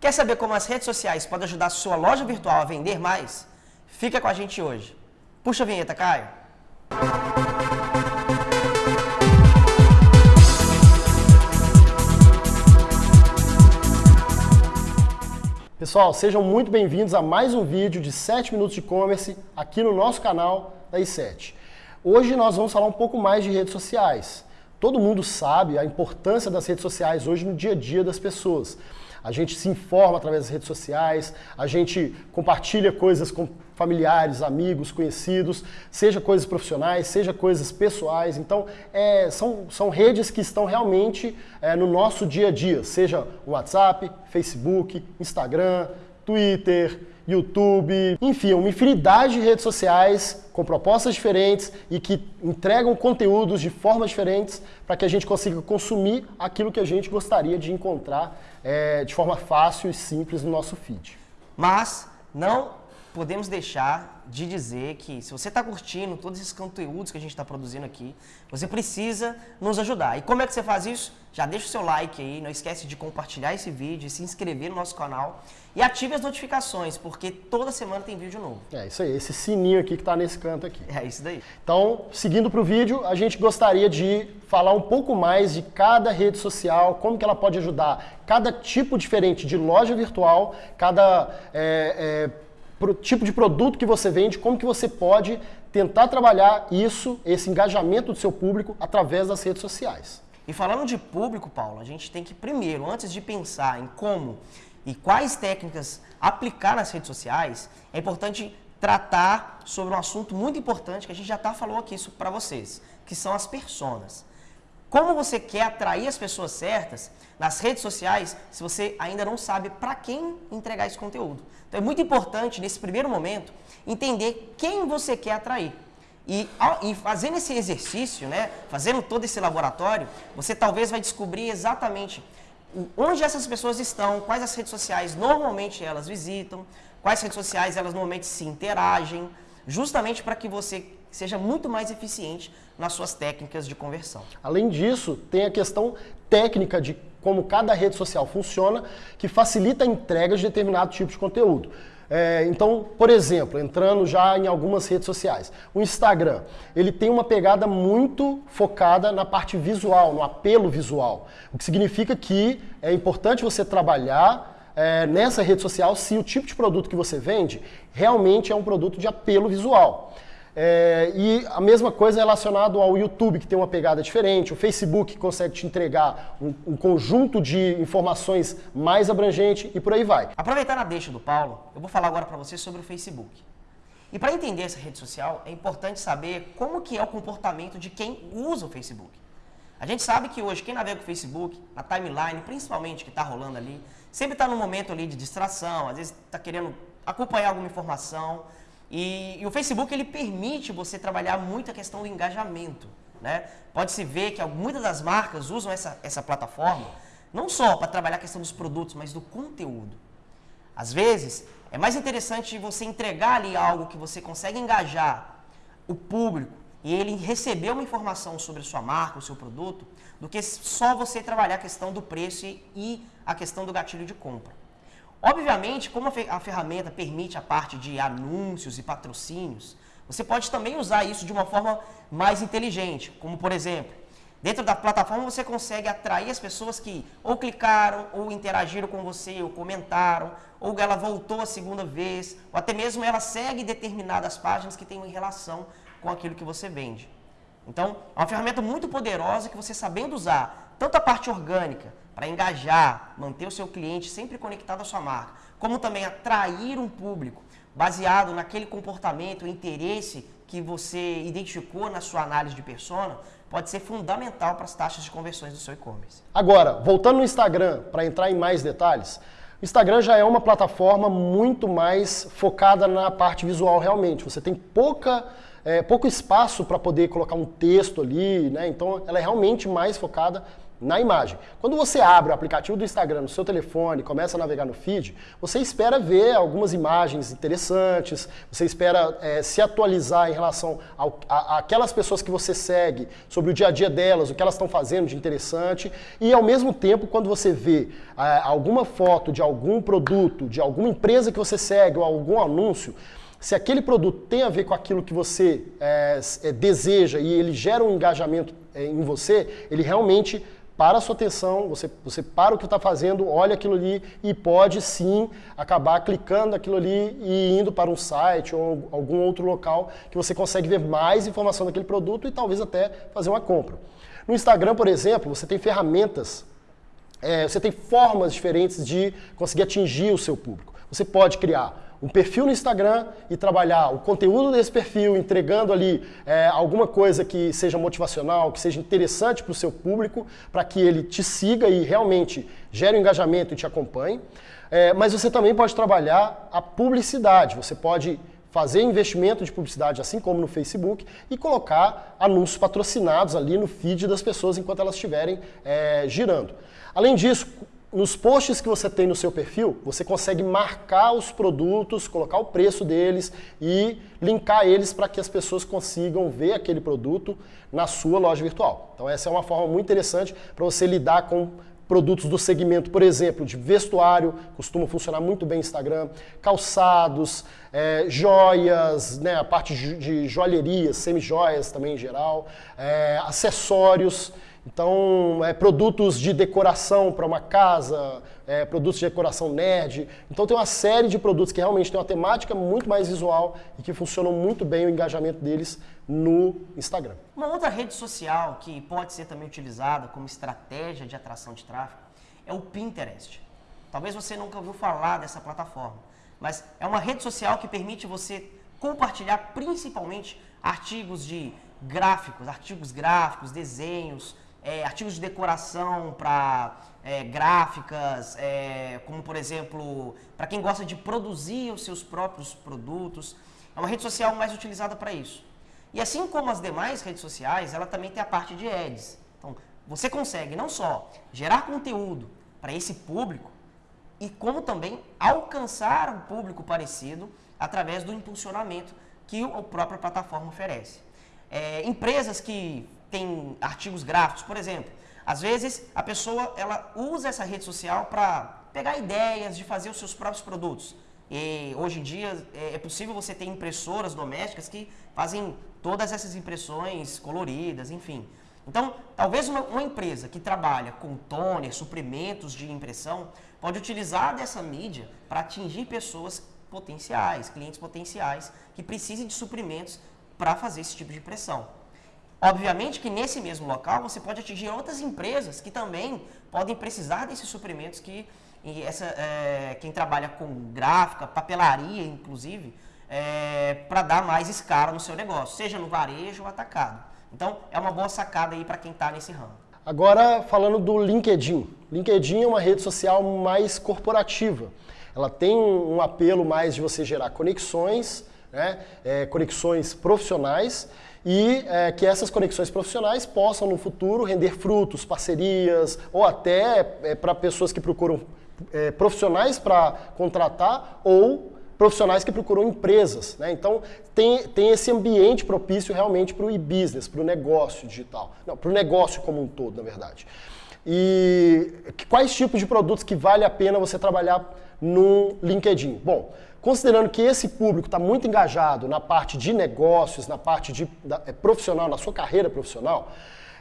Quer saber como as redes sociais podem ajudar sua loja virtual a vender mais? Fica com a gente hoje. Puxa a vinheta, Caio. Pessoal, sejam muito bem-vindos a mais um vídeo de 7 minutos de e-commerce aqui no nosso canal da i7. Hoje nós vamos falar um pouco mais de redes sociais. Todo mundo sabe a importância das redes sociais hoje no dia a dia das pessoas. A gente se informa através das redes sociais, a gente compartilha coisas com familiares, amigos, conhecidos, seja coisas profissionais, seja coisas pessoais. Então, é, são, são redes que estão realmente é, no nosso dia a dia, seja o WhatsApp, Facebook, Instagram, Twitter, YouTube, enfim, uma infinidade de redes sociais com propostas diferentes e que entregam conteúdos de formas diferentes para que a gente consiga consumir aquilo que a gente gostaria de encontrar é, de forma fácil e simples no nosso feed. Mas não podemos deixar de dizer que se você está curtindo todos esses conteúdos que a gente está produzindo aqui, você precisa nos ajudar. E como é que você faz isso? Já deixa o seu like aí, não esquece de compartilhar esse vídeo, se inscrever no nosso canal e ative as notificações, porque toda semana tem vídeo novo. É isso aí, esse sininho aqui que está nesse canto aqui. É isso daí. Então, seguindo para o vídeo, a gente gostaria de falar um pouco mais de cada rede social, como que ela pode ajudar cada tipo diferente de loja virtual, cada... É, é, pro tipo de produto que você vende, como que você pode tentar trabalhar isso, esse engajamento do seu público através das redes sociais. E falando de público, Paulo, a gente tem que primeiro, antes de pensar em como e quais técnicas aplicar nas redes sociais, é importante tratar sobre um assunto muito importante que a gente já tá falou aqui para vocês, que são as personas. Como você quer atrair as pessoas certas nas redes sociais se você ainda não sabe para quem entregar esse conteúdo? Então é muito importante, nesse primeiro momento, entender quem você quer atrair. E, e fazendo esse exercício, né, fazendo todo esse laboratório, você talvez vai descobrir exatamente onde essas pessoas estão, quais as redes sociais normalmente elas visitam, quais redes sociais elas normalmente se interagem, justamente para que você seja muito mais eficiente nas suas técnicas de conversão. Além disso, tem a questão técnica de como cada rede social funciona, que facilita a entrega de determinado tipo de conteúdo. É, então, por exemplo, entrando já em algumas redes sociais, o Instagram, ele tem uma pegada muito focada na parte visual, no apelo visual, o que significa que é importante você trabalhar é, nessa rede social se o tipo de produto que você vende realmente é um produto de apelo visual. É, e a mesma coisa relacionado ao YouTube, que tem uma pegada diferente, o Facebook consegue te entregar um, um, conjunto de informações mais abrangente e por aí vai. Aproveitando a deixa do Paulo, eu vou falar agora para você sobre o Facebook. E para entender essa rede social, é importante saber como que é o comportamento de quem usa o Facebook. A gente sabe que hoje quem navega o Facebook, na timeline, principalmente que está rolando ali, sempre está num momento ali de distração, às vezes está querendo acompanhar alguma informação, e, e, o Facebook ele permite você trabalhar muito a questão do engajamento. Né? Pode-se ver que muitas das marcas usam essa, essa plataforma não só para trabalhar a questão dos produtos, mas do conteúdo. Às vezes, é mais interessante você entregar ali algo que você consegue engajar o público e ele receber uma informação sobre a sua marca, o seu produto, do que só você trabalhar a questão do preço e a questão do gatilho de compra. Obviamente, como a ferramenta permite a parte de anúncios e patrocínios, você pode também usar isso de uma forma mais inteligente, como por exemplo, dentro da plataforma você consegue atrair as pessoas que ou clicaram, ou interagiram com você, ou comentaram, ou ela voltou a segunda vez, ou até mesmo ela segue determinadas páginas que têm relação com aquilo que você vende. Então, é uma ferramenta muito poderosa que você sabendo usar tanto a parte orgânica, para engajar, manter o seu cliente sempre conectado à sua marca, como também atrair um público baseado naquele comportamento, interesse que você identificou na sua análise de persona, pode ser fundamental para as taxas de conversões do seu e-commerce. Agora, voltando no Instagram, para entrar em mais detalhes, o Instagram já é uma plataforma muito mais focada na parte visual realmente. Você tem pouca, é, pouco espaço para poder colocar um texto ali, né? então ela é realmente mais focada na imagem. Quando você abre o aplicativo do Instagram no seu telefone, começa a navegar no feed, você espera ver algumas imagens interessantes, você espera é, se atualizar em relação àquelas pessoas que você segue, sobre o dia a dia delas, o que elas estão fazendo de interessante, e ao mesmo tempo, quando você vê é, alguma foto de algum produto, de alguma empresa que você segue ou algum anúncio, se aquele produto tem a ver com aquilo que você é, é, deseja e ele gera um engajamento é, em você, ele realmente para a sua atenção, você, você para o que está fazendo, olha aquilo ali e pode sim acabar clicando aquilo ali e indo para um site ou algum outro local que você consegue ver mais informação daquele produto e talvez até fazer uma compra. No Instagram, por exemplo, você tem ferramentas, é, você tem formas diferentes de conseguir atingir o seu público. Você pode criar um perfil no Instagram e trabalhar o conteúdo desse perfil, entregando ali é, alguma coisa que seja motivacional, que seja interessante para o seu público, para que ele te siga e realmente gere um engajamento e te acompanhe. É, mas você também pode trabalhar a publicidade, você pode fazer investimento de publicidade, assim como no Facebook, e colocar anúncios patrocinados ali no feed das pessoas enquanto elas estiverem é, girando. Além disso, nos posts que você tem no seu perfil, você consegue marcar os produtos, colocar o preço deles e linkar eles para que as pessoas consigam ver aquele produto na sua loja virtual. Então essa é uma forma muito interessante para você lidar com produtos do segmento, por exemplo, de vestuário, costuma funcionar muito bem Instagram, calçados, é, joias, né, a parte de joalheria, semi-joias também em geral, é, acessórios. Então, é, produtos de decoração para uma casa, é, produtos de decoração nerd. Então, tem uma série de produtos que realmente tem uma temática muito mais visual e que funcionam muito bem o engajamento deles no Instagram. Uma outra rede social que pode ser também utilizada como estratégia de atração de tráfego é o Pinterest. Talvez você nunca ouviu falar dessa plataforma, mas é uma rede social que permite você compartilhar principalmente artigos de gráficos, artigos gráficos, desenhos, é, artigos de decoração para é, gráficas, é, como por exemplo, para quem gosta de produzir os seus próprios produtos. É uma rede social mais utilizada para isso. E assim como as demais redes sociais, ela também tem a parte de ads. Então, você consegue não só gerar conteúdo para esse público, e como também alcançar um público parecido através do impulsionamento que a própria plataforma oferece. É, empresas que tem artigos gráficos, por exemplo. Às vezes a pessoa ela usa essa rede social para pegar ideias de fazer os seus próprios produtos. E hoje em dia é, é possível você ter impressoras domésticas que fazem todas essas impressões coloridas, enfim. Então, talvez uma, uma, empresa que trabalha com toner, suprimentos de impressão, pode utilizar dessa mídia para atingir pessoas potenciais, clientes potenciais, que precisem de suprimentos para fazer esse tipo de impressão. Obviamente que nesse mesmo local você pode atingir outras empresas que também podem precisar desses suprimentos que essa, é, quem trabalha com gráfica, papelaria inclusive, é, para dar mais escala no seu negócio, seja no varejo ou atacado. Então é uma boa sacada aí para quem está nesse ramo. Agora falando do LinkedIn. LinkedIn é uma rede social mais corporativa. Ela tem um apelo mais de você gerar conexões, né, é, conexões profissionais e é, que essas conexões profissionais possam no futuro render frutos, parcerias ou até é, para pessoas que procuram é, profissionais para contratar ou profissionais que procuram empresas. Né? Então tem, tem esse ambiente propício realmente para o e-business, para o negócio digital. Não, para o negócio como um todo, na verdade. E quais tipos de produtos que vale a pena você trabalhar no LinkedIn? Bom, Considerando que esse público está muito engajado na parte de negócios, na parte de, da, é, profissional, na sua carreira profissional,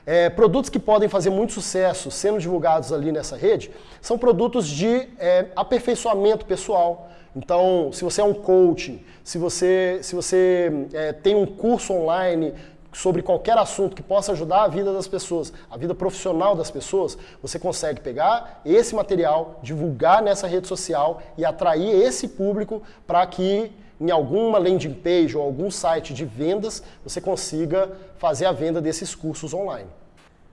é, produtos que podem fazer muito sucesso sendo divulgados ali nessa rede são produtos de é, aperfeiçoamento pessoal. Então, se você é um coach, se você, se você é, tem um curso online sobre qualquer assunto que possa ajudar a vida das pessoas, a vida profissional das pessoas, você consegue pegar esse material, divulgar nessa rede social e atrair esse público para que em alguma landing page ou algum site de vendas você consiga fazer a venda desses cursos online.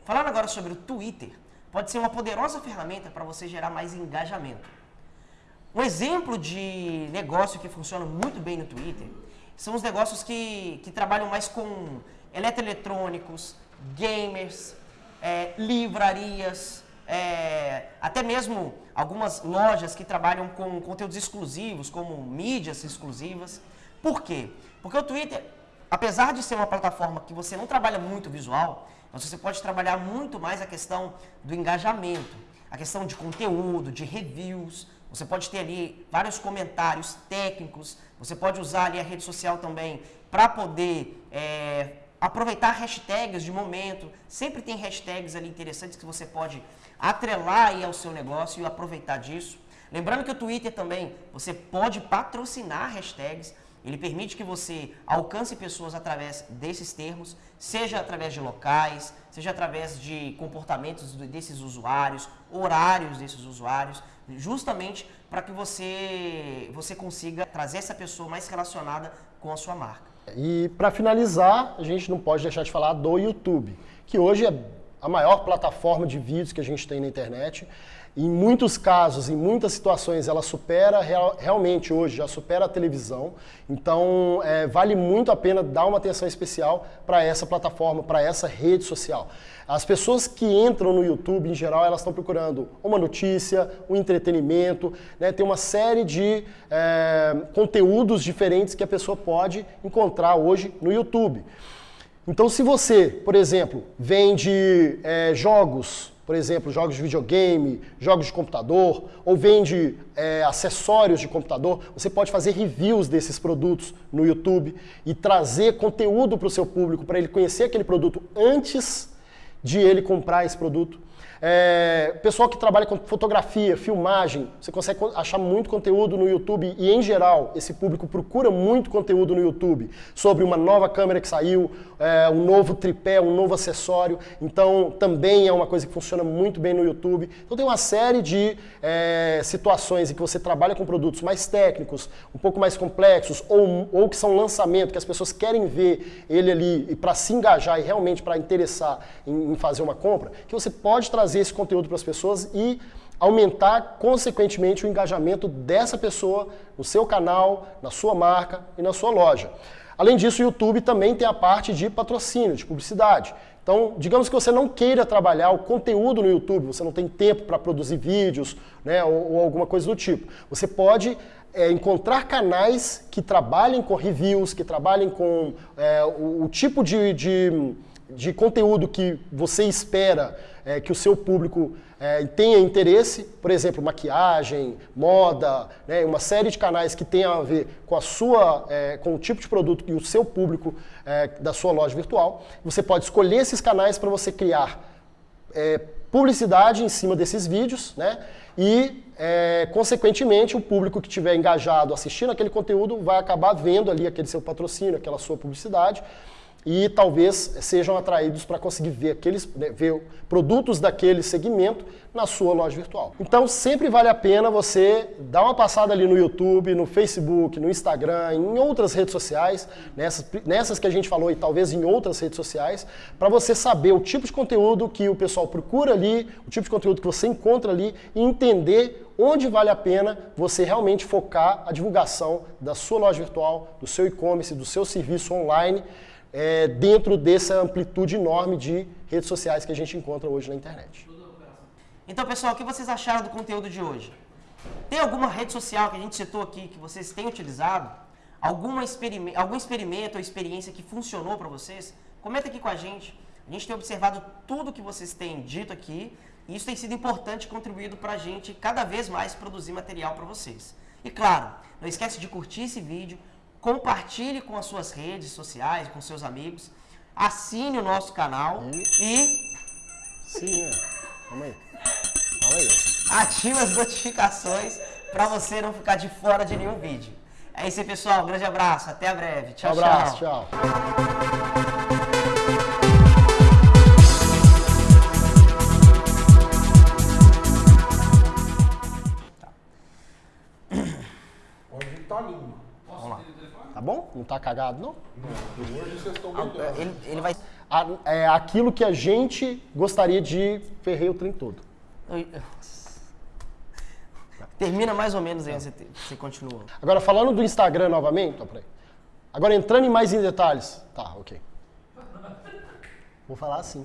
Falando agora sobre o Twitter, pode ser uma poderosa ferramenta para você gerar mais engajamento. Um exemplo de negócio que funciona muito bem no Twitter são os negócios que, que trabalham mais com eletroeletrônicos, gamers, é, livrarias, é, até mesmo algumas lojas que trabalham com conteúdos exclusivos, como mídias exclusivas. Por quê? Porque o Twitter, apesar de ser uma plataforma que você não trabalha muito visual, você pode trabalhar muito mais a questão do engajamento, a questão de conteúdo, de reviews. Você pode ter ali vários comentários técnicos, você pode usar ali a rede social também para poder é, aproveitar hashtags de momento. Sempre tem hashtags ali interessantes que você pode atrelar aí ao seu negócio e aproveitar disso. Lembrando que o Twitter também, você pode patrocinar hashtags. Ele permite que você alcance pessoas através desses termos, seja através de locais, seja através de comportamentos desses usuários, horários desses usuários, justamente para que você, você consiga trazer essa pessoa mais relacionada com a sua marca. E para finalizar, a gente não pode deixar de falar do YouTube, que hoje é a maior plataforma de vídeos que a gente tem na internet. Em muitos casos, em muitas situações, ela supera, real, realmente hoje, já supera a televisão. Então, é, vale muito a pena dar uma atenção especial para essa plataforma, para essa rede social. As pessoas que entram no YouTube, em geral, elas estão procurando uma notícia, um entretenimento, né? tem uma série de é, conteúdos diferentes que a pessoa pode encontrar hoje no YouTube. Então, se você, por exemplo, vende é, jogos, por exemplo, jogos de videogame, jogos de computador, ou vende é, acessórios de computador, você pode fazer reviews desses produtos no YouTube e trazer conteúdo para o seu público, para ele conhecer aquele produto antes de ele comprar esse produto. É, pessoal que trabalha com fotografia, filmagem, você consegue achar muito conteúdo no YouTube e, em geral, esse público procura muito conteúdo no YouTube sobre uma nova câmera que saiu, é, um novo tripé, um novo acessório. Então, também é uma coisa que funciona muito bem no YouTube. Então, tem uma série de é, situações em que você trabalha com produtos mais técnicos, um pouco mais complexos, ou, ou que são lançamento, que as pessoas querem ver ele ali para se engajar e realmente para interessar em, em fazer uma compra, que você pode trazer trazer esse conteúdo para as pessoas e aumentar, consequentemente, o engajamento dessa pessoa no seu canal, na sua marca e na sua loja. Além disso, o YouTube também tem a parte de patrocínio, de publicidade. Então, digamos que você não queira trabalhar o conteúdo no YouTube, você não tem tempo para produzir vídeos né, ou, ou, alguma coisa do tipo. Você pode é, encontrar canais que trabalhem com reviews, que trabalhem com é, o, o, tipo de, de, de conteúdo que você espera é, que o seu público é, tenha interesse, por exemplo, maquiagem, moda, né, uma série de canais que tenham a ver com a sua, é, com o tipo de produto e o seu público é, da sua loja virtual. Você pode escolher esses canais para você criar é, publicidade em cima desses vídeos, né? E, é, consequentemente, o público que estiver engajado assistindo aquele conteúdo vai acabar vendo ali aquele seu patrocínio, aquela sua publicidade e talvez sejam atraídos para conseguir ver aqueles né, ver produtos daquele segmento na sua loja virtual. Então sempre vale a pena você dar uma passada ali no YouTube, no Facebook, no Instagram, em outras redes sociais, nessas, nessas que a gente falou e talvez em outras redes sociais, para você saber o tipo de conteúdo que o pessoal procura ali, o tipo de conteúdo que você encontra ali e entender onde vale a pena você realmente focar a divulgação da sua loja virtual, do seu e-commerce, do seu serviço online é, dentro dessa amplitude enorme de redes sociais que a gente encontra hoje na internet. Então, pessoal, o que vocês acharam do conteúdo de hoje? Tem alguma rede social que a gente citou aqui que vocês têm utilizado? Alguma experimento, algum experimento ou experiência que funcionou para vocês? Comenta aqui com a gente. A gente tem observado tudo que vocês têm dito aqui e isso tem sido importante contribuído para a gente cada vez mais produzir material para vocês. E claro, não esquece de curtir esse vídeo, compartilhe com as suas redes sociais, com seus amigos, assine o nosso canal e... Sim, é. Calma aí. Fala aí. Ative as notificações para você não ficar de fora de nenhum vídeo. É isso aí, pessoal. Um grande abraço. Até breve. Tchau, um abraço, tchau. tchau. Tá bom? Não tá cagado, não? Não, hoje vocês estão Ah, Ele, ele vai... A- É aquilo que a gente gostaria de ferrer o trem todo. Termina mais ou menos aí, você, te- você continua. Agora, falando do Instagram novamente, ó, peraí. Agora, entrando em mais em detalhes. Tá, ok. Vou falar assim.